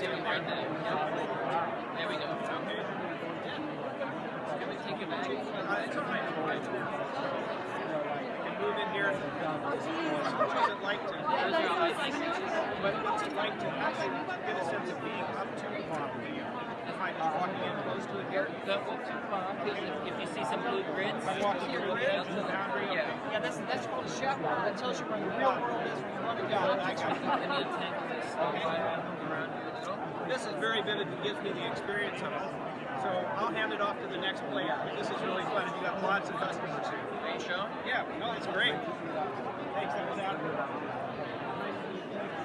there. We go. Okay. Yeah. Can we take it back? Uh, it's all right. I can move in here. What's it like to? What's it like to actually get a sense of being up to the farm? Do you find it walking in close to it here? Don't walk too far because if, you see some blue grids, I'm walking here through on the the edge of the outside. boundary. Yeah. Yeah, that's that's called a wall. That tells you where the real world is when you run it down. I got you. Very vivid and gives me the experience of it. So I'll hand it off to the next player. This is really fun. You got lots of customers here. You sure? Yeah, no, it's great.